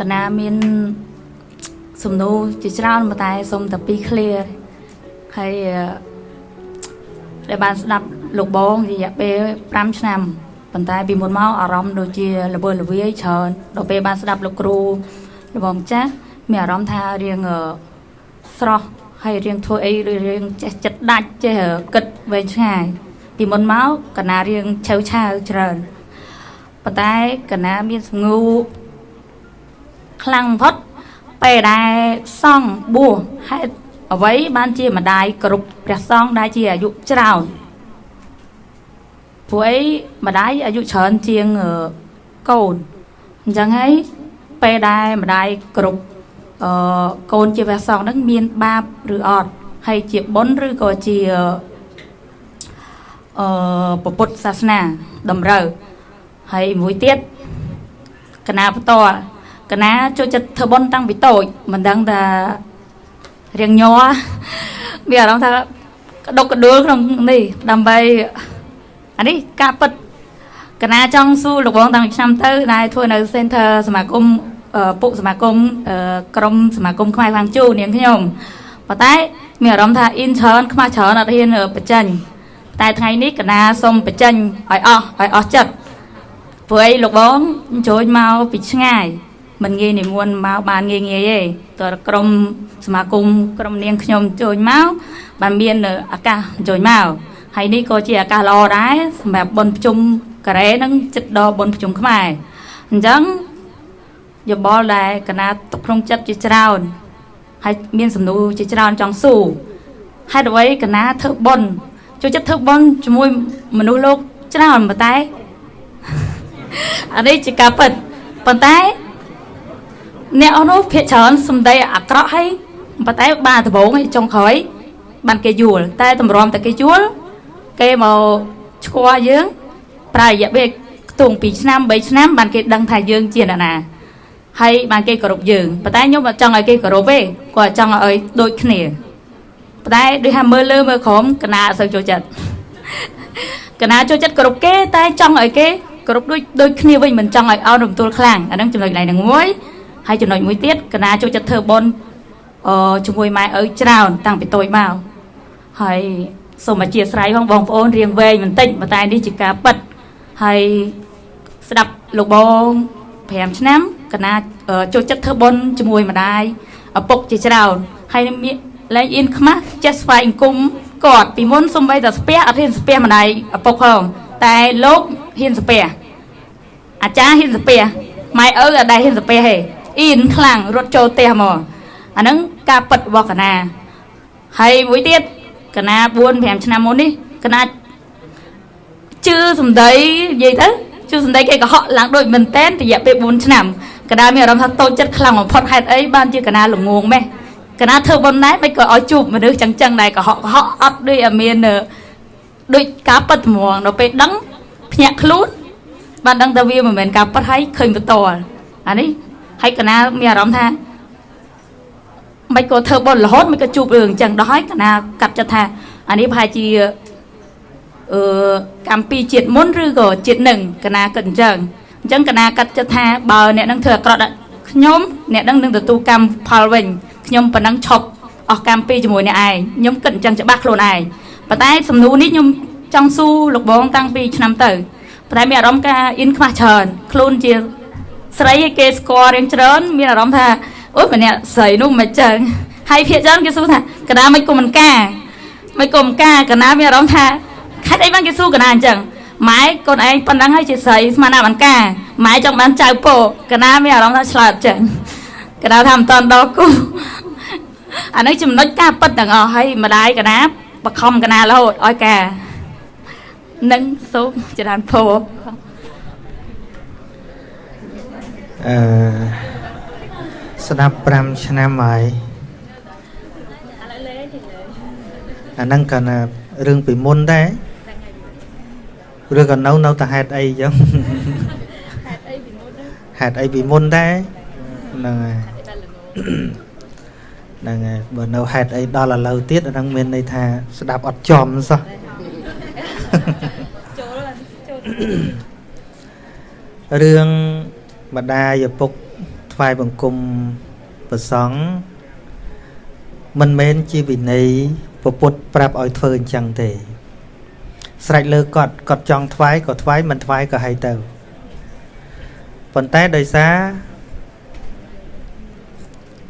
កណាមានសំណួរជាច្រើនប៉ុន្តែសូមតែពីរ clear ហើយអឺដែលបានស្ដាប់លោកបងរយៈពេល5ឆ្នាំប៉ុន្តែពីមុនមកអារម្មណ៍ដូចជាល្វើល្វាយច្រើនដល់ពេលបានស្ដាប់លោកគ្រូលោកបងចាស់មានអារម្មណ៍ថារៀងអឺស្រស់ហើយរៀងធ្វើអីឬរៀងចេះចិត្តដាច់ចេះគិតវែងឆ្ងាយពីមុនមកកណារៀងឆៅឆាវច្រើនប៉ុន្តែកណាមានសំងូ ខ្លាំងបំផុតពេលដែលសង់បួសហេតុអ្វីបានជាម្ដាយគ្រប់ព្រះសង្ឃដែលជាអាយុច្រើនព្រោះអីម្ដាយអាយុច្រើនជាងអឺកូនអញ្ចឹងហើយពេលដែលម្ដាយគ្រប់អឺកូនជាព្រះសង្ឃហ្នឹងមានបាបឬអត់ហើយជាបុណ្យឬក៏ជាអឺពុទ្ធសាសនាតម្រូវហើយមួយទៀតកណាបន្ត កណាចូលចិត្តធ្វើបុណ្យតាំងពីតូចមិនដឹងថារៀងញ័រមានអារម្មណ៍ថាក្តុកក្តួលក្នុងនេះដើម្បីអានេះការពិតកណាចង់សួរលោកបងតាំងពីឆ្នាំទៅដែលធ្វើនៅ Center សមាគមពុកសមាគមក្រមសមាគមខ្មែរវាងជូនាងខ្ញុំប៉ុន្តែមានអារម្មណ៍ថា intern ខ្មាស់ច្រើនអត់ហ៊ានបញ្ចេញតែថ្ងៃនេះកណាសូមបញ្ចេញឲ្យអស់ឲ្យអស់ចិត្តព្រោះអីលោកបងអញ្ជើញមកពីឆ្ងាយ មិនងាយនិមន្តមកបានងាយងាយទេតើក្រុមសមាគមក្រុមនាងខ្ញុំចូលមកបានមានឱកាសអញ្ជើញមកហើយនេះក៏ជាឱកាសល្អដែរសម្រាប់បុណ្យប្រជុំការ៉េនឹងចិត្តដល់បុណ្យប្រជុំខ្មែរអញ្ចឹងយោបល់ដែលកណាទុកក្នុងចិត្តជាច្រើនហើយមានសំណួរជាច្រើនចង់សួរហេតុអ្វីកណាធ្វើបុណ្យចូលចិត្តធ្វើបុណ្យជាមួយមនុស្សលោកច្រើនប៉ុន្តែអានេះជាការពិតប៉ុន្តែ អ្នកអស់នោះភាកច្រើនសំដីអាក្រក់ហើយប៉ុន្តែបានដំបងចុងក្រោយបានគេយល់តែតម្រាំតែគេយល់គេមកឈ្គាល់យើងប្រើរយៈពេលខ្ទង់2ឆ្នាំ3ឆ្នាំបានគេដឹងថាយើងជាអ្នកណាហើយបានគេគោរពយើងប៉ុន្តែខ្ញុំអត់ចង់ឲ្យគេគោរពទេគាត់ចង់ឲ្យដូចគ្នាប៉ុន្តែដូចថាមើលលើមើលក្រោមកណាអត់សូវចូលចិត្តកណាចូលចិត្តគោរពគេតែចង់ឲ្យគេគោរពដូចដូចគ្នាវិញមិនចង់ឲ្យអោនរំទួលខ្លាំងអាហ្នឹងចំណុចកន្លែងហ្នឹងមួយ ហើយចំណុចមួយទៀតកណាចូលចិត្តធ្វើបុណ្យអឺជាមួយម៉ែឪច្រើន តាំងពីតូចមកហើយសូមអធិស្ឋានផងបងប្អូនរៀងវែងបន្តិចប៉ុន្តែនេះជាការពិតហើយស្ដាប់លោកបង5ឆ្នាំកណាចូលចិត្តធ្វើបុណ្យជាមួយម្ដាយឪពុកជាច្រើនហើយមានលែងអៀនខ្មាស់ចេះស្វែងអង្គមគាត់ពីមុនសំបីតែស្ពះអត់ហ៊ានស្ពះម្ដាយឪពុកផងតែលោកហ៊ានស្ពះអាចារ្យហ៊ានស្ពះម៉ែឪអត់ដែលហ៊ានស្ពះទេ អ៊ីនខ្លាំងរត់ចូលផ្ទះមកអាហ្នឹងការពិតរបស់កណាហើយមួយទៀតកណា4 5ឆ្នាំមុននេះកណាជឿសំដីនិយាយទៅជឿសំដីគេកុហកឡើងដូចមែនតែនរយៈពេល4ឆ្នាំកណាមានអារម្មណ៍ថាតូចចិត្តខ្លាំងបំផុតហេតុអីបានជាកណាល្ងងម៉េះកណាធ្វើប៉ុណ្ណេះមិនក៏ឲ្យជួបមនុស្សចឹងចឹងដែរកុហកកុហកអត់ដូចមានដូចការប៉ັດត្មងដល់ពេលដឹងភ្ញាក់ខ្លួនបានដឹងថាវាមិនមែនការប៉ັດហើយឃើញបន្តអានេះ ហើយកណាមានអារម្មណ៍ថាមិនក៏ធ្វើបុណ្យរហូតមិនក៏ជួបរឿងអញ្ចឹងដល់ហើយកណាកាត់ចិត្តថាអានេះប្រហែលជាអឺកម្មពីជាតិមុនឬក៏ជាតិនឹងកណាគិតអញ្ចឹងអញ្ចឹងកណាកាត់ចិត្តថាបើអ្នកនឹងធ្វើអាក្រក់ដាក់ខ្ញុំអ្នកនឹងនឹងទទួលកម្មផលវិញខ្ញុំប៉ុណ្ណឹងឈប់អស់កម្មពីជាមួយអ្នកឯងខ្ញុំគិតអញ្ចឹងច្បាស់ខ្លួនឯងប៉ុន្តែសំណួរនេះខ្ញុំចង់សួរលោកបងតាំងពីឆ្នាំទៅប៉ុន្តែមានអារម្មណ៍ការអ៊ីនខ្មាស់ច្រើនខ្លួនជា ស្រីគេស្គាល់រៀងច្រើន មានអារម្មណ៍ថាអូយម្នាក់ស្រីនោះមិនចឹងហើយភាកច្រើនគេសួរថាកណាមិនគុំមិនការមិនគុំការកណាមានអារម្មណ៍ថាខេត្តអីបានគេសួរកណាអញ្ចឹងម៉ែកូនឯងប៉ុណ្ណឹងហើយជាស្រីស្មានណាមិនការម៉ែចង់បានចៅពោកណាមានអារម្មណ៍ថាឆ្លើយអត់ចឹងកណាថាមិនតន់ដល់គូអានេះចំណុចការពិតទាំងអស់ហើយម្ដាយកណាបខំកណារហូតឲ្យការនឹងសូមចរានពោ អឺស្ដាប់5ឆ្នាំហើយអាហ្នឹងក៏រឿងពីមុនដែរឬក៏នៅនៅតែហេតុអីចឹងហេតុអីពីមុនហេតុអីពីមុនដែរហ្នឹងហើយហ្នឹងហើយបើនៅហេតុអីដល់ឥឡូវទៀតអាហ្នឹងមានន័យថាស្ដាប់អត់ចំសោះចូលចូលរឿង ម្ដាយឪពុកធថ្វាយបង្គំប្រសង់មិនមែនជាវិន័យពុទ្ធប្រាប់ឲ្យធ្វើអញ្ចឹងទេ ស្រេចលើគាត់គាត់ចង់ថ្វាយក៏ថ្វាយមិនថ្វាយក៏ឲ្យទៅប៉ុន្តែដោយសារ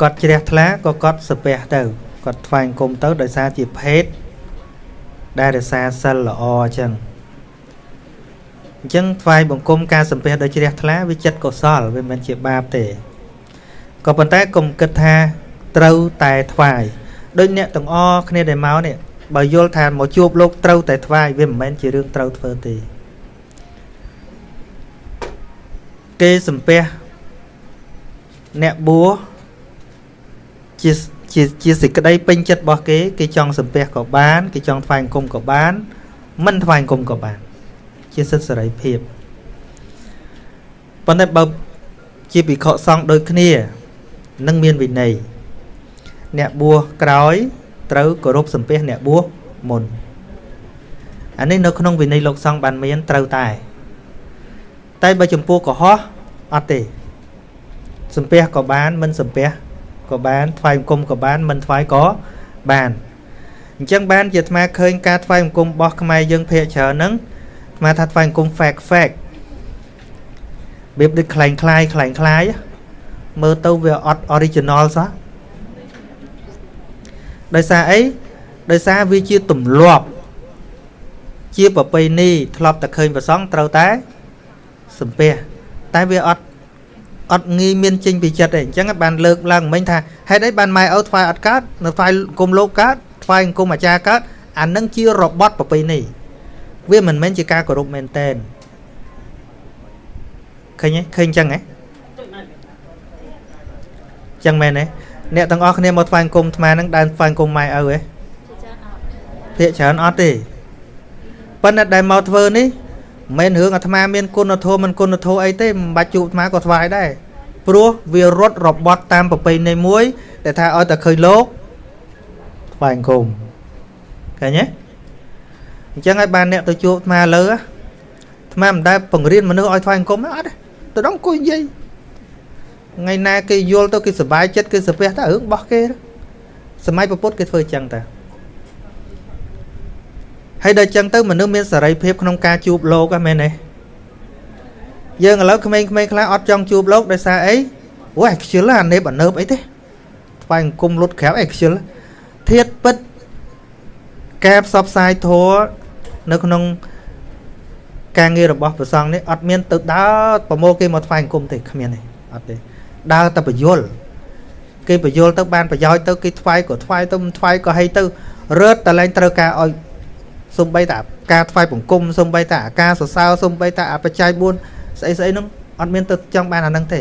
គាត់ជ្រះថ្លាក៏គាត់សាពះទៅគាត់ថ្វាយអង្គមទៅដោយសារជាភេទដែលរសាសិលល្អអញ្ចឹង អញ្ចឹងថ្វាយបង្គំការសំពះដោយជ្រះថ្លាវាចិត្តកុសលវាមិនជាបាបទេក៏ប៉ុន្តែកុំគិតថាត្រូវតែថ្វាយដូចអ្នកទាំងអស់គ្នាដែលមកនេះបើយល់ថាមកជួបលោកត្រូវតែថ្វាយវាមិនមែនជារឿងត្រូវធ្វើទេគេសំពះអ្នកបួសជាជាជាសេចក្តីពេញចិត្តរបស់គេ គេចង់សំពះក៏បាន គេចង់ថ្វាយអង្គមក៏បាន មិនថ្វាយអង្គមក៏បាន ជាសិទ្ធិសេរីភាពប៉ុន្តែបើជាភិក្ខុសង្ឃដូចគ្នានឹងមានវិន័យអ្នកបួសក្រោយត្រូវគោរពសំពះអ្នកបួសមុនអានេះនៅក្នុងវិន័យលោកសង្ឃបានមានត្រូវតែ តែបើចំពោះកុហកអត់ទេសំពះក៏បានមិនសំពះក៏បានថ្វាយបង្គំក៏បានមិនថ្វាយក៏បានអញ្ចឹងបានជាអាត្មាឃើញការថ្វាយបង្គំរបស់ខ្មែរយើងភាកច្រើនហ្នឹង អាត្មាថាថ្វាយបង្គំ fact fact របៀបដូចคล้ายคล้ายคล้ายคล้ายមើលទៅវាអត់ original សោះដោយសារអីដោយសារវាជាទម្លាប់ជាប្រពៃណីធ្លាប់តែឃើញប្រសងត្រូវតែសំពះតែវាអត់អត់ងាយមានចេញពីចិត្តទេអញ្ចឹងបានលើកឡើងមិញថាហេតុអីបានម៉ែឪថ្វាយអត់កើតនៅថ្វាយគុំលោកកើតថ្វាយគុំអាចារ្យកើតអានឹងជារបត់ប្រពៃណី វាមិនមែនជាការគោរពមែនតែនឃើញទេឃើញអញ្ចឹងហ៎ចឹងមែនទេអ្នកទាំងអស់គ្នាមកថ្វាយគុំអាត្មានឹងដើរថ្វាយគុំម៉ែឪហ៎ភាកច្រើនអត់ទេប៉ុន្តែដែលមកធ្វើនេះមិនរឿងអាត្មាមានគុណធម៌មិនគុណធម៌អីទេមិនបាច់ជួបអាត្មាក៏ថ្វាយដែរព្រោះវារត់របត់តាមប្រពៃណីមួយដែលថាឲ្យតែឃើញលោកថ្វាយអង្គមឃើញទេ អញ្ចឹងឲ្យបានអ្នកទៅជួបអាត្មាលើអាត្មាមិនដែលបង្រៀនមនុស្សឲ្យថ្វាយអង្គមអត់ទេទៅដល់អង្គុយនិយាយថ្ងៃណាគេយល់ទៅគេសុបាយចិត្តគេសាពះតែរឿងរបស់គេសម័យពុទ្ធគេធ្វើអញ្ចឹងតាហើយដល់អញ្ចឹងទៅមនុស្សមានសេរីភាពក្នុងការជួបលោកហ្នឹងមែនទេយើងឥឡូវក្មេងៗខ្លះអត់ចង់ជួបលោកដោយសារអីអូយខ្ជិលអានេបអើបអីទេថ្វាយអង្គមលុតក្រៅអីខ្ជិលធៀបពិតការផ្សព្វផ្សាយធម៌ នៅក្នុងការងាររបស់ព្រះសង្ឃនេះអត់មានទៅដើរប្រមូលគេមកថ្វាយអង្គមទេគ្មានទេអត់ទេដើរតែបយលគេបយលទៅបានប្រយោជន៍ទៅគេថ្វាយក៏ថ្វាយទៅមិនថ្វាយក៏ហីទៅរត់តែលែងត្រូវការឲ្យសំបីតាការថ្វាយបង្គំសំបីតាការសរសើរសំបីតាបច្ច័យ4ស្អីស្អីហ្នឹងអត់មានទៅចង់បានអាហ្នឹងទេ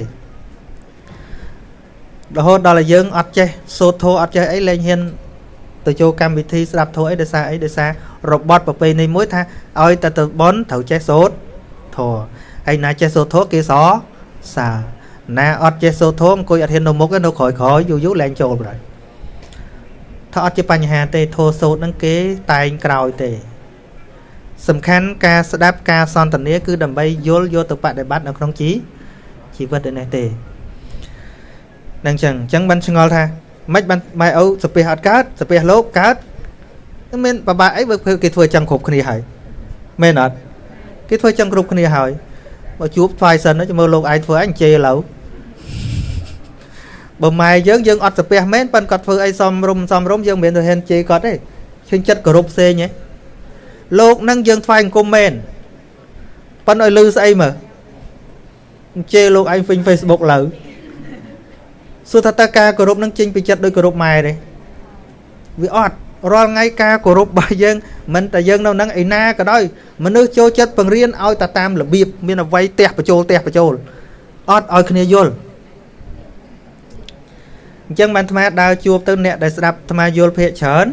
រហូតដល់តែយើងអត់ចេះសូត្រធម៌អត់ចេះអីលែងហ៊ានទៅចូលកម្មវិធីស្ដាប់ធម៌អីដោយសារអីដោយសារ របត់ប្រពៃណីមួយថាឲ្យតែទៅបន់ត្រូវចេះសូត្រធម៌ហើយណាចេះសូត្រធម៌គេសរសើរណាអត់ចេះសូត្រធម៌អង្គុយអត់ហ៊ាននៅមុខទេនៅក្រោយក្រោយយូរយូរលែងចូលបណ្ដោយថាអត់ជាបញ្ហាទេធោសូត្រហ្នឹងគេតែងក្រោយទេ សំខាន់ការស្ដាប់ការសន្ទនាគឺដើម្បីយល់យកទៅបដិបត្តិនៅក្នុងជីជីវិតនេះទេនឹងចឹងអញ្ចឹងបានឆ្ងល់ថាមិនបានម៉ែឪសាពះអត់កើតសាពះលោកកើត មានបបាក់អីបើគេធ្វើចឹងគ្រប់គ្នាហើយមែនអត់គេធ្វើចឹងគ្រប់គ្នាហើយបើជួបថ្វាយសិនទៅមើលលោកឯងធ្វើអញជេរឥឡូវបើម៉ែយើងយើងអត់សាពះមែនប៉ិនគាត់ធ្វើអីសំរុំសំរុំយើងមិនមែនទៅហ៊ានជេរគាត់ទេឈឹងចិត្តគោរពផ្សេងហ៎លោកនឹងយើងថ្វាយអង្គមមែនប៉ិនឲ្យលឺស្អីមើលជេរលោកឯង Facebook ឡើយសួរថាតើការគោរពនឹងចេញពីចិត្តដោយគោរពម៉ែទេវាអត់ រាល់ថ្ងៃការគោរពរបស់យើងមិនតែយើងនៅនឹងឯណាក៏ដោយមនុស្សចូលចិត្តបង្រៀនឲ្យតែតាមរបៀបមានអវ័យទះបញ្ចូលទះបញ្ចូលអត់ឲ្យគ្នាយល់អញ្ចឹងបានអាត្មាដើរជួបទៅអ្នកដែលស្ដាប់អាត្មាយល់ភាកច្រើន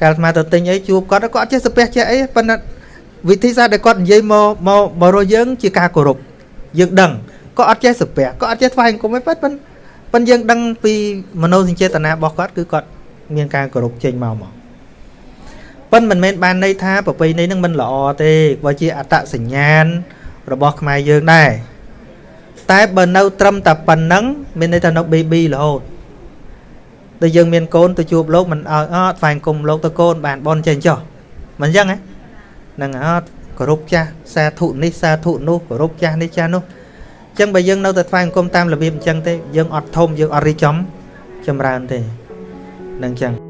កាលអាត្មាទៅទិញអីជួបគាត់គាត់ចេះសាពះចេះអីប៉ុន្តែវិធីសាស្ត្រដែលគាត់និយាយមកមកមករកយើងជាការគោរពយើងដឹងក៏អត់ចេះសាពះក៏អត់ចេះថ្វាយអង្គមឯងប៉ុន្តែប៉ុន្តែយើងដឹងពីមនោសញ្ចេតនារបស់គាត់គឺគាត់ មានការគោរពចេញមកមកប៉ុន្តែមិនមែនបានន័យថាប្រពៃណីនឹងមិនល្អទេបើជាអត្តសញ្ញាណរបស់ខ្មែរយើងដែរតែបើនៅត្រឹមតែប៉ុណ្ណឹងមានន័យថានៅ baby រហូតដូចយើងមានកូនទៅជួបលោកមិនឲ្យអត់ស្វែងគុំលោកទៅកូនបានបនចេញចុះមិនអញ្ចឹងហ្នឹងអត់គោរពចាស់សាធុនេះសាធុនោះគោរពចាស់នេះចាស់នោះអញ្ចឹងបើយើងនៅតែស្វែងគុំតាមរបៀបអញ្ចឹងទេយើងអត់ធំយើងអត់រីចំចម្រើនទេ នឹងអញ្ចឹង